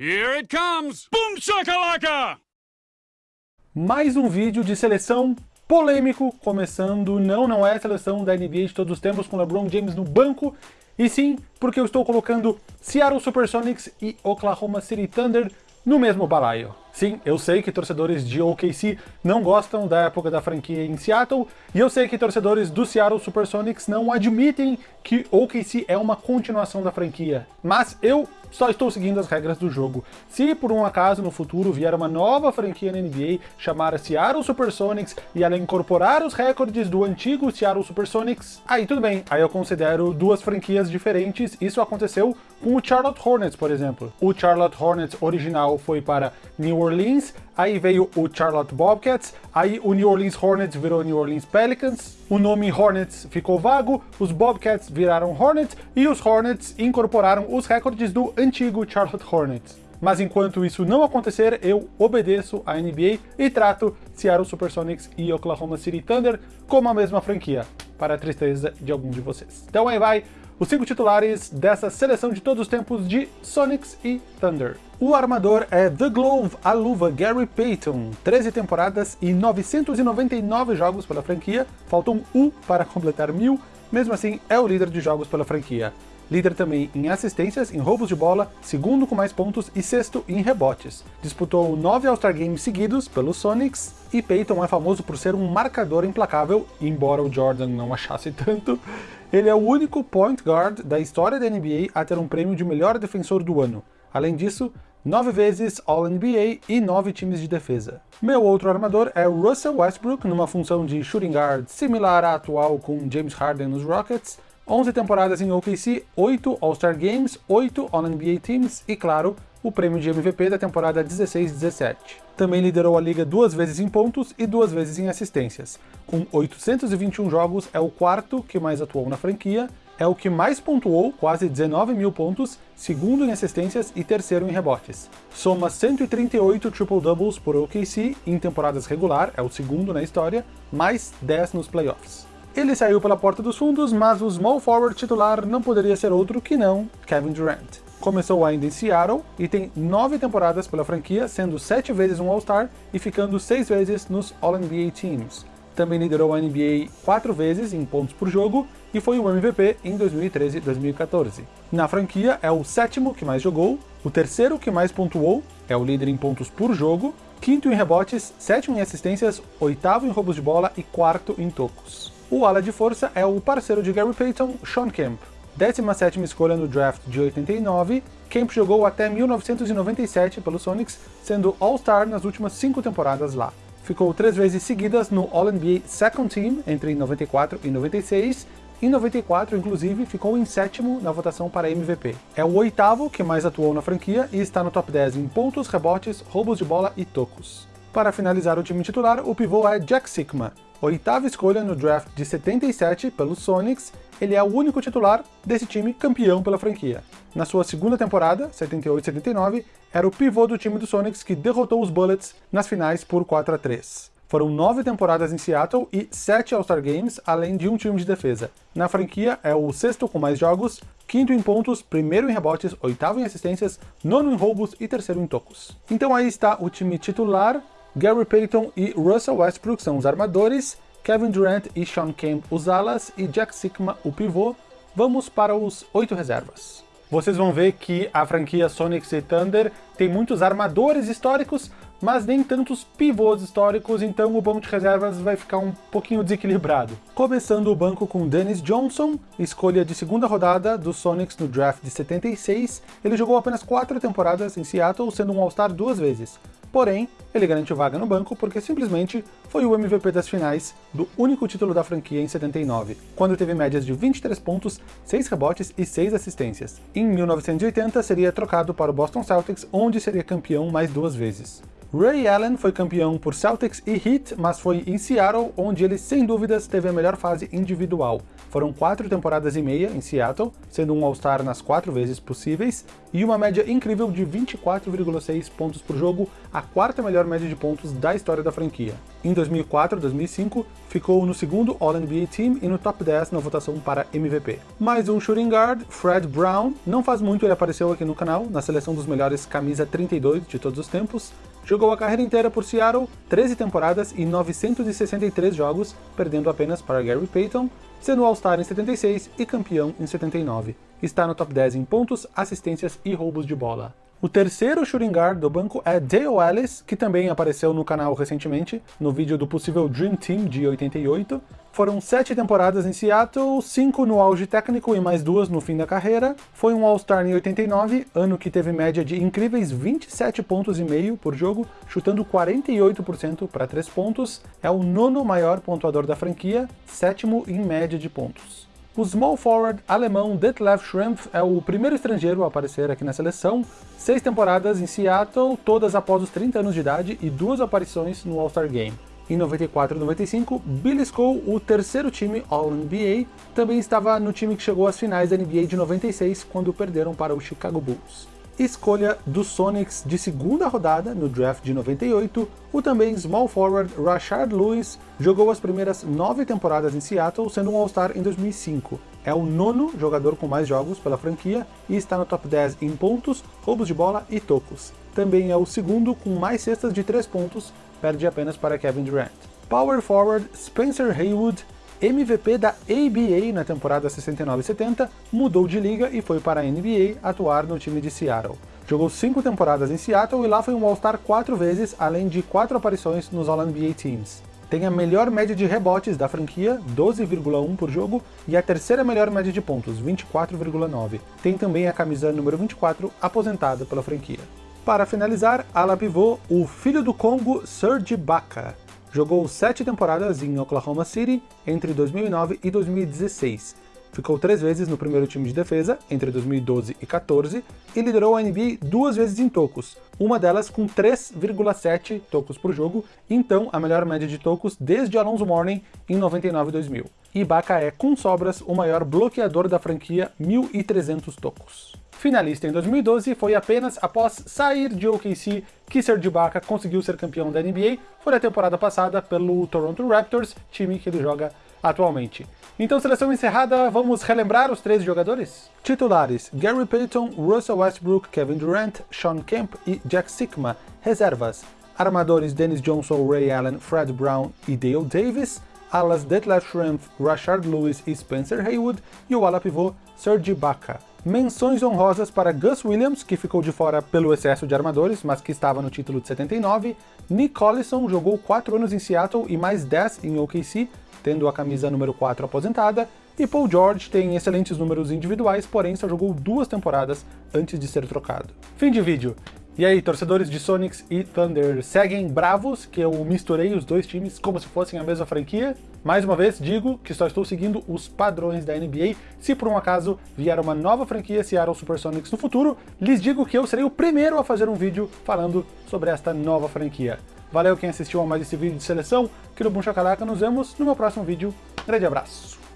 Here it comes! Boom shakalaka! Mais um vídeo de seleção polêmico, começando, não, não é a seleção da NBA de todos os tempos com LeBron James no banco, e sim porque eu estou colocando Seattle Supersonics e Oklahoma City Thunder no mesmo balaio. Sim, eu sei que torcedores de OKC não gostam da época da franquia em Seattle, e eu sei que torcedores do Seattle Supersonics não admitem que OKC é uma continuação da franquia. Mas eu só estou seguindo as regras do jogo. Se por um acaso no futuro vier uma nova franquia na NBA chamada Seattle Supersonics e ela incorporar os recordes do antigo Seattle Supersonics, aí tudo bem, aí eu considero duas franquias diferentes. Isso aconteceu com o Charlotte Hornets, por exemplo. O Charlotte Hornets original foi para New Orleans, aí veio o Charlotte Bobcats, aí o New Orleans Hornets virou New Orleans Pelicans, o nome Hornets ficou vago, os Bobcats viraram Hornets e os Hornets incorporaram os recordes do antigo Charlotte Hornets. Mas enquanto isso não acontecer, eu obedeço à NBA e trato Seattle Supersonics e Oklahoma City Thunder como a mesma franquia, para a tristeza de alguns de vocês. Então aí vai os cinco titulares dessa seleção de todos os tempos de Sonics e Thunder. O armador é The Glove, a luva Gary Payton, 13 temporadas e 999 jogos pela franquia, faltam um para completar mil, mesmo assim é o líder de jogos pela franquia. Líder também em assistências, em roubos de bola, segundo com mais pontos e sexto em rebotes. Disputou nove All-Star Games seguidos pelos Sonics, e Payton é famoso por ser um marcador implacável, embora o Jordan não achasse tanto, ele é o único point guard da história da NBA a ter um prêmio de melhor defensor do ano. Além disso, nove vezes All-NBA e nove times de defesa. Meu outro armador é Russell Westbrook, numa função de shooting guard similar à atual com James Harden nos Rockets, 11 temporadas em OKC, 8 All-Star Games, 8 All-NBA Teams e, claro, o prêmio de MVP da temporada 16-17. Também liderou a liga duas vezes em pontos e duas vezes em assistências. Com 821 jogos, é o quarto que mais atuou na franquia, é o que mais pontuou, quase 19 mil pontos, segundo em assistências e terceiro em rebotes. Soma 138 triple-doubles por OKC em temporadas regular, é o segundo na história, mais 10 nos playoffs. Ele saiu pela porta dos fundos, mas o small forward titular não poderia ser outro que não Kevin Durant. Começou ainda em Seattle e tem nove temporadas pela franquia, sendo sete vezes um All-Star e ficando seis vezes nos All-NBA Teams. Também liderou a NBA quatro vezes em pontos por jogo e foi o MVP em 2013 e 2014. Na franquia é o sétimo que mais jogou, o terceiro que mais pontuou, é o líder em pontos por jogo, quinto em rebotes, sétimo em assistências, oitavo em roubos de bola e quarto em tocos. O ala de força é o parceiro de Gary Payton, Sean Kemp. 17ª escolha no draft de 89, Kemp jogou até 1997 pelo Sonics, sendo All-Star nas últimas cinco temporadas lá. Ficou três vezes seguidas no All-NBA Second Team entre 94 e 96, em 94, inclusive, ficou em sétimo na votação para MVP. É o oitavo que mais atuou na franquia e está no top 10 em pontos, rebotes, roubos de bola e tocos. Para finalizar o time titular, o pivô é Jack Sigma, oitava escolha no draft de 77 pelos Sonics, ele é o único titular desse time campeão pela franquia. Na sua segunda temporada, 78-79, era o pivô do time dos Sonics que derrotou os Bullets nas finais por 4 a 3. Foram nove temporadas em Seattle e sete All-Star Games, além de um time de defesa. Na franquia, é o sexto com mais jogos, quinto em pontos, primeiro em rebotes, oitavo em assistências, nono em roubos e terceiro em tocos. Então aí está o time titular, Gary Payton e Russell Westbrook são os armadores, Kevin Durant e Sean Kemp os alas e Jack Sikma o pivô. Vamos para os oito reservas. Vocês vão ver que a franquia Sonics e Thunder tem muitos armadores históricos, mas nem tantos pivôs históricos, então o banco de reservas vai ficar um pouquinho desequilibrado. Começando o banco com Dennis Johnson, escolha de segunda rodada do Sonics no draft de 76, ele jogou apenas quatro temporadas em Seattle, sendo um All-Star duas vezes. Porém, ele garantiu vaga no banco porque simplesmente foi o MVP das finais do único título da franquia em 79, quando teve médias de 23 pontos, 6 rebotes e 6 assistências. Em 1980 seria trocado para o Boston Celtics, onde seria campeão mais duas vezes. Ray Allen foi campeão por Celtics e Heat, mas foi em Seattle onde ele sem dúvidas teve a melhor fase individual. Foram quatro temporadas e meia em Seattle, sendo um All-Star nas quatro vezes possíveis, e uma média incrível de 24,6 pontos por jogo, a quarta melhor média de pontos da história da franquia. Em 2004 2005, ficou no segundo All-NBA Team e no top 10 na votação para MVP. Mais um shooting guard, Fred Brown, não faz muito ele apareceu aqui no canal, na seleção dos melhores camisa 32 de todos os tempos, Jogou a carreira inteira por Seattle, 13 temporadas e 963 jogos, perdendo apenas para Gary Payton, sendo All-Star em 76 e campeão em 79. Está no top 10 em pontos, assistências e roubos de bola. O terceiro shooting guard do banco é Dale Ellis, que também apareceu no canal recentemente, no vídeo do possível Dream Team de 88. Foram sete temporadas em Seattle, cinco no auge técnico e mais duas no fim da carreira. Foi um All-Star em 89, ano que teve média de incríveis 27 pontos e meio por jogo, chutando 48% para 3 pontos. É o nono maior pontuador da franquia, sétimo em média de pontos. O small forward alemão Detlef Schrempf é o primeiro estrangeiro a aparecer aqui na seleção, seis temporadas em Seattle, todas após os 30 anos de idade e duas aparições no All-Star Game. Em 94 e 95, Billy Skull, o terceiro time All-NBA, também estava no time que chegou às finais da NBA de 96, quando perderam para o Chicago Bulls escolha do Sonics de segunda rodada no draft de 98, o também small forward Rashard Lewis jogou as primeiras nove temporadas em Seattle, sendo um All-Star em 2005. É o nono jogador com mais jogos pela franquia e está no top 10 em pontos, roubos de bola e tocos. Também é o segundo com mais cestas de 3 pontos, perde apenas para Kevin Durant. Power forward Spencer Haywood MVP da ABA na temporada 69-70, mudou de liga e foi para a NBA atuar no time de Seattle. Jogou cinco temporadas em Seattle e lá foi um All-Star quatro vezes, além de quatro aparições nos All-NBA Teams. Tem a melhor média de rebotes da franquia, 12,1 por jogo, e a terceira melhor média de pontos, 24,9. Tem também a camisa número 24, aposentada pela franquia. Para finalizar, ala pivô, o filho do Congo, Serge Ibaka. Jogou sete temporadas em Oklahoma City entre 2009 e 2016. Ficou três vezes no primeiro time de defesa, entre 2012 e 14, e liderou a NBA duas vezes em tocos, uma delas com 3,7 tocos por jogo, então a melhor média de tocos desde Alonso Mourning em 99 e 2000. Ibaka é, com sobras, o maior bloqueador da franquia, 1.300 tocos. Finalista em 2012, foi apenas após sair de OKC que Serge Ibaka conseguiu ser campeão da NBA, foi na temporada passada pelo Toronto Raptors, time que ele joga atualmente. Então, seleção encerrada, vamos relembrar os três jogadores? Titulares, Gary Payton, Russell Westbrook, Kevin Durant, Sean Kemp e Jack Sikma. Reservas, armadores Dennis Johnson, Ray Allen, Fred Brown e Dale Davis, alas Detlef Schrempf, Rashard Lewis e Spencer Haywood, e o ala pivô Serge Ibaka. Menções honrosas para Gus Williams, que ficou de fora pelo excesso de armadores, mas que estava no título de 79. Nick Collison jogou 4 anos em Seattle e mais 10 em OKC, tendo a camisa número 4 aposentada. E Paul George tem excelentes números individuais, porém só jogou duas temporadas antes de ser trocado. Fim de vídeo. E aí, torcedores de Sonics e Thunder, seguem bravos que eu misturei os dois times como se fossem a mesma franquia? Mais uma vez, digo que só estou seguindo os padrões da NBA. Se por um acaso vier uma nova franquia Seattle Supersonics no futuro, lhes digo que eu serei o primeiro a fazer um vídeo falando sobre esta nova franquia. Valeu quem assistiu a mais esse vídeo de seleção, aqui no Boom Chacalaca, nos vemos no meu próximo vídeo. Grande abraço!